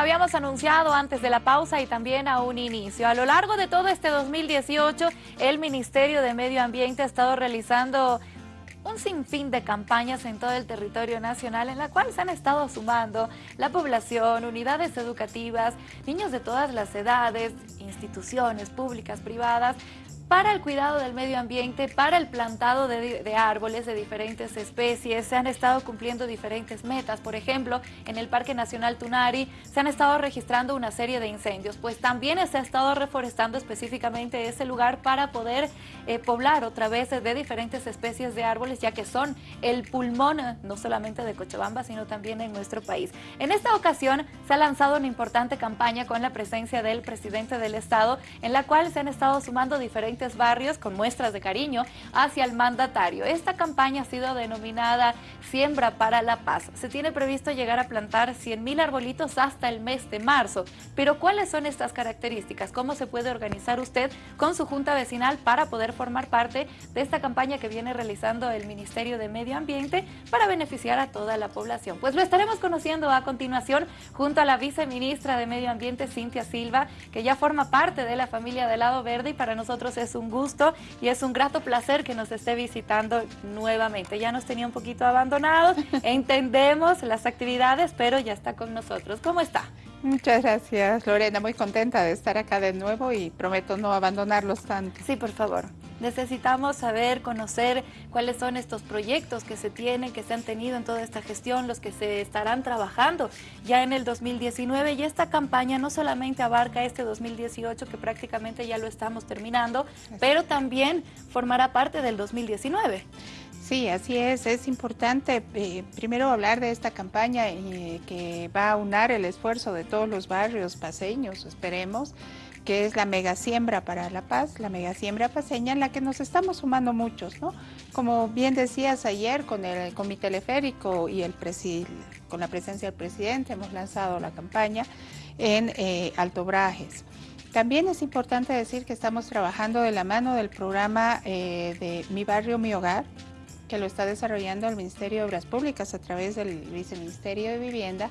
habíamos anunciado antes de la pausa y también a un inicio. A lo largo de todo este 2018, el Ministerio de Medio Ambiente ha estado realizando un sinfín de campañas en todo el territorio nacional en la cual se han estado sumando la población, unidades educativas, niños de todas las edades, instituciones públicas, privadas, para el cuidado del medio ambiente, para el plantado de, árboles de diferentes especies. Se han estado cumpliendo diferentes metas. Por ejemplo, en el Parque Nacional Tunari se han estado registrando una serie de incendios, pues también se ha estado reforestando específicamente ese lugar para poder eh, poblar otra vez de diferentes especies de árboles, ya que son el pulmón no solamente de Cochabamba, sino también en nuestro país. En esta ocasión se ha lanzado una importante campaña con la presencia del presidente del Estado, en la cual se han estado sumando diferentes barrios con muestras de cariño hacia el mandatario. Esta campaña ha sido denominada Siembra para la Paz. Se tiene previsto llegar a plantar 100.000 arbolitos hasta el mes de marzo. Pero ¿cuáles son estas características? ¿Cómo se puede organizar usted con su junta vecinal para poder formar parte de esta campaña que viene realizando el Ministerio de Medio Ambiente para beneficiar a toda la población? Pues lo estaremos conociendo a continuación junto a la viceministra de Medio Ambiente, Cintia Silva, que ya forma parte de la familia del Lado Verde y para nosotros es un gusto y es un grato placer que nos esté visitando nuevamente. Ya nos tenía un poquito abandonados, entendemos las actividades, pero ya está con nosotros. ¿Cómo está? Muchas gracias, Lorena. Muy contenta de estar acá de nuevo y prometo no abandonarlos tanto. Sí, por favor. Necesitamos saber, conocer cuáles son estos proyectos que se tienen, que se han tenido en toda esta gestión, los que se estarán trabajando ya en el 2019 y esta campaña no solamente abarca este 2018 que prácticamente ya lo estamos terminando, pero también formará parte del 2019. Sí, así es. Es importante eh, primero hablar de esta campaña eh, que va a unar el esfuerzo de todos los barrios paseños, esperemos, que es la mega siembra para la paz, la mega siembra paseña en la que nos estamos sumando muchos, ¿no? Como bien decías ayer con el comité teleférico y el con la presencia del presidente hemos lanzado la campaña en eh, Alto Brajes. También es importante decir que estamos trabajando de la mano del programa de Mi Barrio, Mi Hogar, que lo está desarrollando el Ministerio de Obras Públicas a través del Viceministerio de Vivienda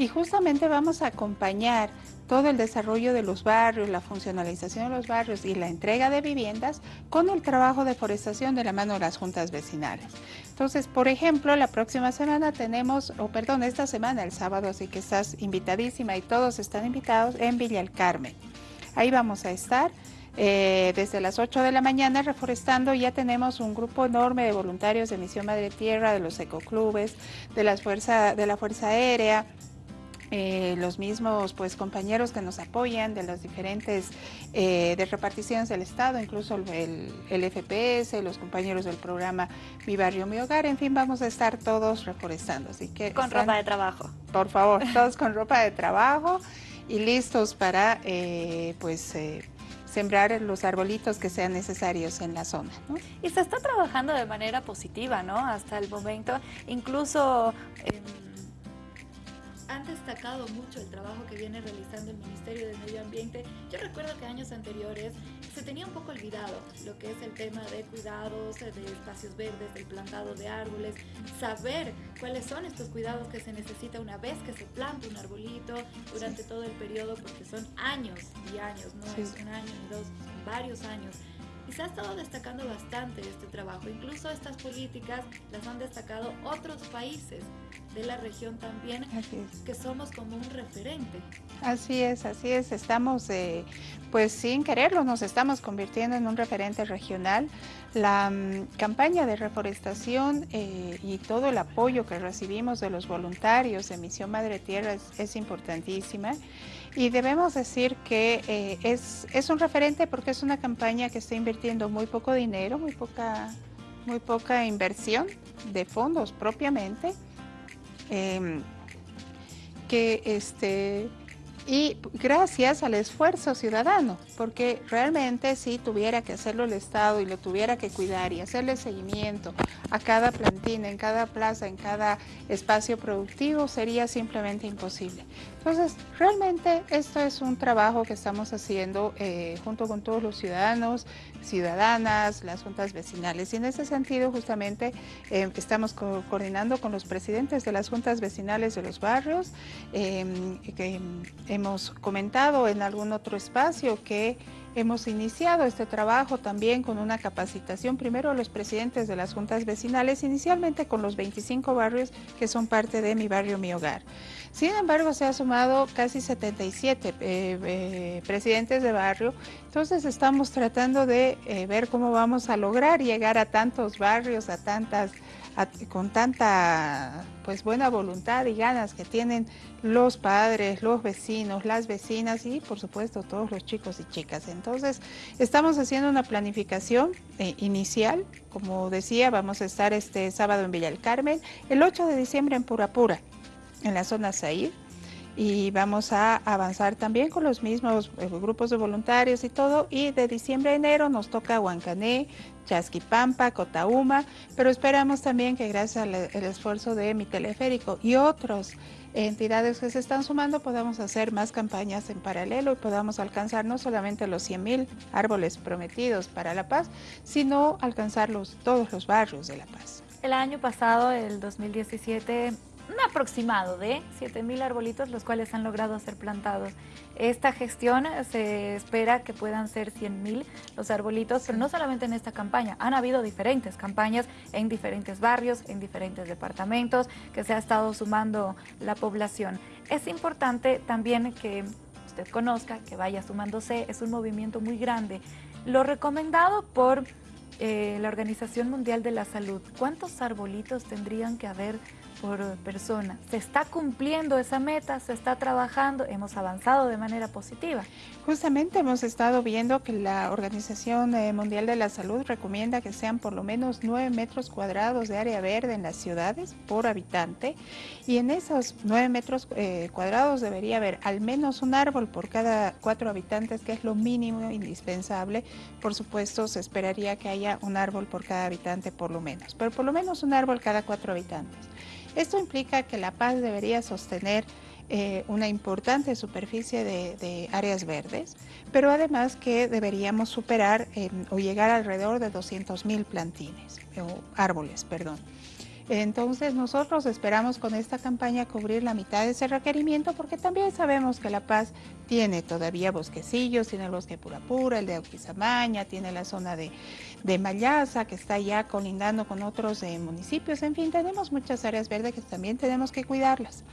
y justamente vamos a acompañar todo el desarrollo de los barrios, la funcionalización de los barrios y la entrega de viviendas con el trabajo de forestación de la mano de las juntas vecinales. Entonces, por ejemplo, la próxima semana tenemos, o perdón, esta semana, el sábado, así que estás invitadísima y todos están invitados en Villa El Carmen. Ahí vamos a estar. Eh, desde las 8 de la mañana reforestando ya tenemos un grupo enorme de voluntarios de Misión Madre Tierra, de los ecoclubes, de, las fuerza, de la Fuerza Aérea, eh, los mismos pues compañeros que nos apoyan de las diferentes eh, de reparticiones del Estado, incluso el, el, FPS, los compañeros del programa Mi Barrio, Mi Hogar, en fin, vamos a estar todos reforestando. Así que con ropa de trabajo. Por favor, todos con ropa de trabajo y listos para pues sembrar los arbolitos que sean necesarios en la zona. Y se está trabajando de manera positiva, ¿no? Hasta el momento, incluso... Em, han destacado mucho el trabajo que viene realizando el Ministerio de Medio Ambiente. Yo recuerdo que años anteriores se tenía un poco olvidado lo que es el tema de cuidados, de espacios verdes, del plantado de árboles, saber cuáles son estos cuidados que se necesita una vez que se planta un arbolito durante todo el periodo, porque son años y años, no es un año ni dos, son varios años y se ha estado destacando bastante este trabajo. Incluso estas políticas las han destacado otros países de la región también, que somos como un referente. Así es, así es. Estamos, eh, pues sin quererlo, nos estamos convirtiendo en un referente regional. La mm, campaña de reforestación eh, y todo el apoyo que recibimos de los voluntarios de Misión Madre Tierra es, es importantísima. Y debemos decir que eh, es, es, un referente porque es una campaña que está invirtiendo muy poco dinero, muy poca, muy poca inversión de fondos propiamente, em, que este, y gracias al esfuerzo ciudadano, porque realmente si tuviera que hacerlo el Estado y lo tuviera que cuidar y hacerle seguimiento a cada plantina, en cada plaza, en cada espacio productivo, sería simplemente imposible. Entonces, realmente esto es un trabajo que estamos haciendo eh, junto con todos los ciudadanos, ciudadanas, las juntas vecinales. Y en ese sentido, justamente, eh, estamos coordinando con los presidentes de las juntas vecinales de los barrios, em, que hemos comentado en algún otro espacio que Hemos iniciado este trabajo también con una capacitación primero a los presidentes de las juntas vecinales, inicialmente con los 25 barrios que son parte de Mi Barrio, Mi Hogar. Sin embargo, se ha sumado casi 77 eh, eh, presidentes de barrio, entonces estamos tratando de eh, ver cómo vamos a lograr llegar a tantos barrios, a tantas con tanta pues buena voluntad y ganas que tienen los padres, los vecinos, las vecinas y por supuesto todos los chicos y chicas. Entonces estamos haciendo una planificación eh, inicial, como decía, vamos a estar este sábado en Villa del Carmen, el 8 de diciembre en Purapura, en la zona Said, y vamos a avanzar también con los mismos eh, grupos de voluntarios y todo. Y de diciembre a enero nos toca Huancané, Chasquipampa, Cotauma, pero esperamos también que gracias al esfuerzo de mi teleférico y otras entidades que se están sumando podamos hacer más campañas en paralelo y podamos alcanzar no solamente los 100 mil árboles prometidos para La Paz, sino alcanzar todos los barrios de La Paz. El año pasado, el 2017, un aproximado de 7.000 arbolitos, los cuales han logrado ser plantados. Esta gestión se espera que puedan ser 100.000 los arbolitos, no solamente en esta campaña, han habido diferentes campañas en diferentes barrios, en diferentes departamentos, que se ha estado sumando la población. Es importante también que usted conozca, que vaya sumándose, es un movimiento muy grande. Lo recomendado por eh, la Organización Mundial de la Salud, ¿cuántos arbolitos tendrían que haber por persona. Se está cumpliendo esa meta, se está trabajando, hemos avanzado de manera positiva. Justamente hemos estado viendo que la Organización eh, Mundial de la Salud recomienda que sean por lo menos 9 metros cuadrados de área verde en las ciudades por habitante y en esos 9 metros eh, cuadrados debería haber al menos un árbol por cada cuatro habitantes, que es lo mínimo indispensable. Por supuesto, se esperaría que haya un árbol por cada habitante por lo menos, pero por lo menos un árbol cada cuatro habitantes. Esto implica que La Paz debería sostener eh, una importante superficie de, áreas verdes, pero además que deberíamos superar o llegar alrededor de 200 mil plantines, o árboles, perdón. Entonces nosotros esperamos con esta campaña cubrir la mitad de ese requerimiento porque también sabemos que La Paz tiene todavía bosquecillos, tiene el bosque Pura Pura, el de Auquizamaña, tiene la zona de, de Mayaza que está ya colindando con otros eh, municipios, en fin, tenemos muchas áreas verdes que también tenemos que cuidarlas.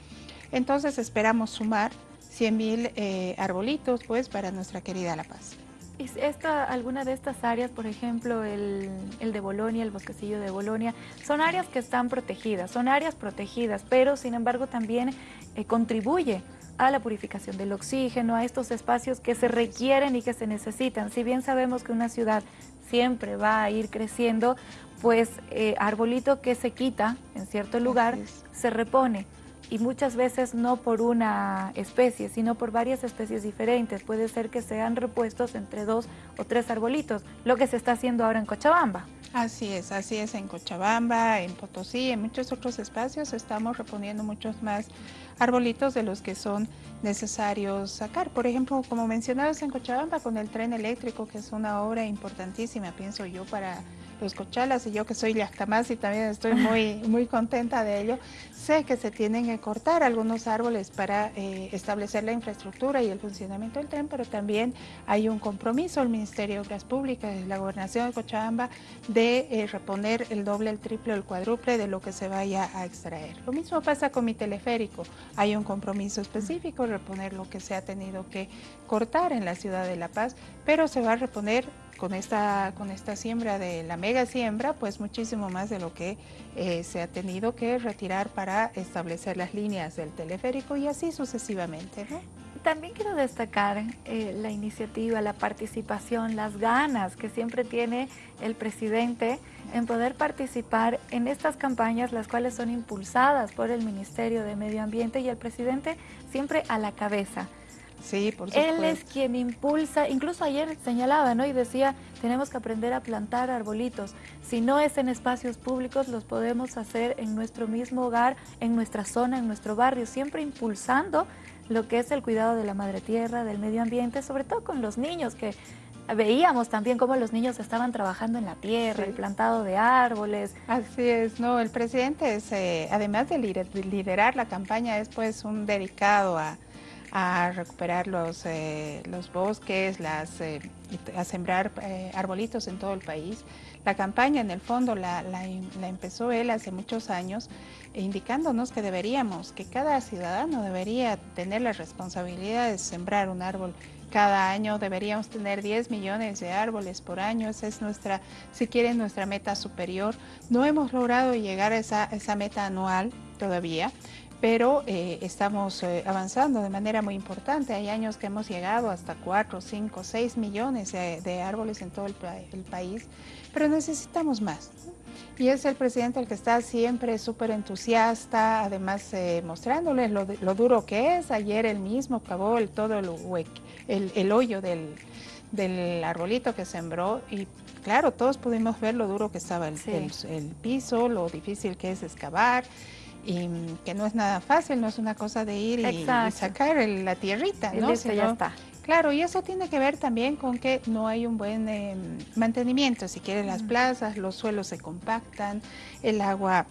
Entonces esperamos sumar 100 mil eh, arbolitos pues para nuestra querida La Paz. Esta, alguna de estas áreas, por ejemplo, el, de Bolonia, el bosquecillo de Bolonia, son áreas que están protegidas, son áreas protegidas, pero sin embargo también eh, contribuye a la purificación del oxígeno, a estos espacios que se requieren y que se necesitan. Si bien sabemos que una ciudad siempre va a ir creciendo, pues eh, arbolito que se quita en cierto lugar se repone y muchas veces no por una especie, sino por varias especies diferentes. Puede ser que sean repuestos entre dos o tres arbolitos, lo que se está haciendo ahora en Cochabamba. Así es, así es en Cochabamba, en Potosí, en muchos otros espacios estamos reponiendo muchos más arbolitos de los que son necesarios sacar. Por ejemplo, como mencionabas en Cochabamba con el tren eléctrico, que es una obra importantísima, pienso yo, para los cochalas y yo que soy más y también estoy muy, muy contenta de ello, sé que se tienen que cortar algunos árboles para eh, establecer la infraestructura y el funcionamiento del tren, pero también hay un compromiso del Ministerio de Obras Públicas y la Gobernación de Cochabamba de eh, reponer el doble, el triple, el cuádruple de lo que se vaya a extraer. Lo mismo pasa con mi teleférico, hay un compromiso específico, reponer lo que se ha tenido que cortar en la ciudad de La Paz, pero se va a reponer con esta, con esta siembra de la mega siembra, pues muchísimo más de lo que eh, se ha tenido que retirar para establecer las líneas del teleférico y así sucesivamente. También quiero destacar eh, la iniciativa, la participación, las ganas que siempre tiene el presidente en poder participar en estas campañas, las cuales son impulsadas por el Ministerio de Medio Ambiente y el presidente siempre a la cabeza. Sí, por supuesto. Él es quien impulsa, incluso ayer señalaba, ¿no? Y decía, tenemos que aprender a plantar arbolitos. Si no es en espacios públicos, los podemos hacer en nuestro mismo hogar, en nuestra zona, en nuestro barrio, siempre impulsando lo que es el cuidado de la madre tierra, del medio ambiente, sobre todo con los niños, que veíamos también cómo los niños estaban trabajando en la tierra, el plantado de árboles. Así es, no, el presidente es, eh, además de liderar la campaña, es pues un dedicado a a recuperar los, eh, los bosques, las, eh, a sembrar eh, arbolitos en todo el país. La campaña en el fondo la, la, empezó él hace muchos años indicándonos que deberíamos, que cada ciudadano debería tener la responsabilidad de sembrar un árbol cada año deberíamos tener 10 millones de árboles por año, esa es nuestra, si quieren, nuestra meta superior. No hemos logrado llegar a esa, esa meta anual todavía, pero eh, estamos eh, avanzando de manera muy importante. Hay años que hemos llegado hasta 4, 5, 6 millones de, árboles en todo el, país, pero necesitamos más. Y es el presidente el que está siempre súper entusiasta, además eh, mostrándoles lo, duro que es. Ayer él mismo cavó el, todo el, el, hoyo del, del arbolito que sembró y claro, todos pudimos ver lo duro que estaba el, el piso, lo difícil que es excavar y que no es nada fácil, no es una cosa de ir y, sacar la tierrita, ¿no? ya está. Claro, y eso tiene que ver también con que no hay un buen em, mantenimiento, si quieren las plazas, los suelos se compactan, el agua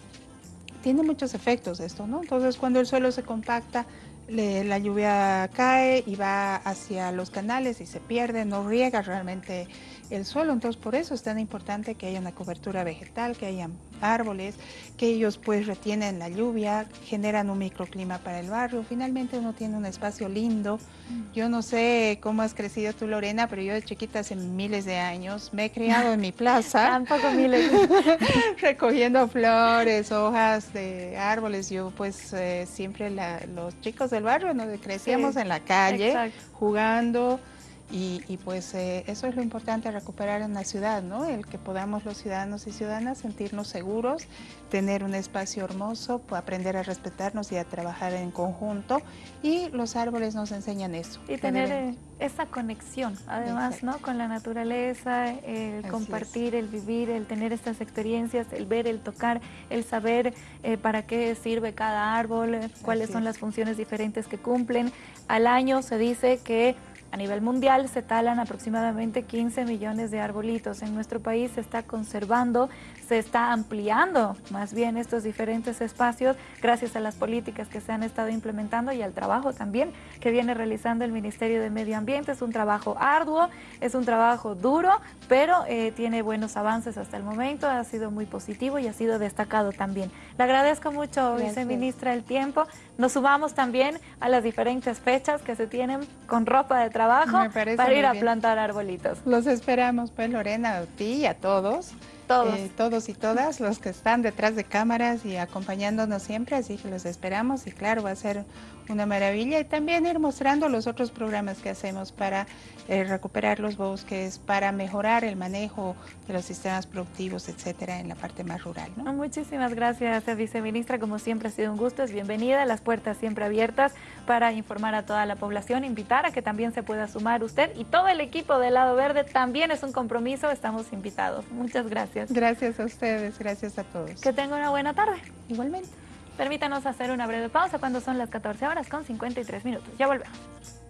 tiene muchos efectos esto, ¿no? Entonces cuando el suelo se compacta, la lluvia cae y va hacia los canales y se pierde, no riega realmente el suelo. Entonces por eso es tan importante que haya una cobertura vegetal, que haya árboles, que ellos pues retienen la lluvia, generan un microclima para el barrio. Finalmente uno tiene un espacio lindo. Mm. Yo no sé cómo has crecido tú Lorena, pero yo de chiquita hace miles de años me he criado en mi plaza. Tampoco miles. recogiendo flores, hojas de árboles. Yo pues eh, siempre los chicos del barrio nos crecíamos en la calle jugando. Y, pues eh, eso es lo importante recuperar en la ciudad, ¿no? El que podamos los ciudadanos y ciudadanas sentirnos seguros, tener un espacio hermoso, aprender a respetarnos y a trabajar en conjunto. Y los árboles nos enseñan eso. Y tener eh, esa conexión, además, ¿no? Con la naturaleza, el compartir, el vivir, el tener estas experiencias, el ver, el tocar, el saber eh, para qué sirve cada árbol, cuáles son las funciones diferentes que cumplen. Al año se dice que a nivel mundial se talan aproximadamente 15 millones de arbolitos. En nuestro país se está conservando, se está ampliando más bien estos diferentes espacios gracias a las políticas que se han estado implementando y al trabajo también que viene realizando el Ministerio de Medio Ambiente. Es un trabajo arduo, es un trabajo duro, pero eh, tiene buenos avances hasta el momento, ha sido muy positivo y ha sido destacado también. Le agradezco mucho, viceministra, el tiempo. Nos sumamos también a las diferentes fechas que se tienen con ropa de trabajo para ir a plantar arbolitos. Los esperamos, pues Lorena, a ti y a todos. Todos. Eh, todos y todas los que están detrás de cámaras y acompañándonos siempre, así que los esperamos y claro, va a ser una maravilla y también ir mostrando los otros programas que hacemos para eh, recuperar los bosques, para mejorar el manejo de los sistemas productivos, etcétera, en la parte más rural. ¿no? Muchísimas gracias, viceministra. Como siempre ha sido un gusto, es bienvenida. Las puertas siempre abiertas para informar a toda la población, invitar a que también se pueda sumar usted y todo el equipo del Lado Verde también es un compromiso. Estamos invitados. Muchas gracias. Gracias a ustedes, gracias a todos. Que tenga una buena tarde. Igualmente. Permítanos hacer una breve pausa cuando son las 14 horas con 53 minutos. Ya volvemos.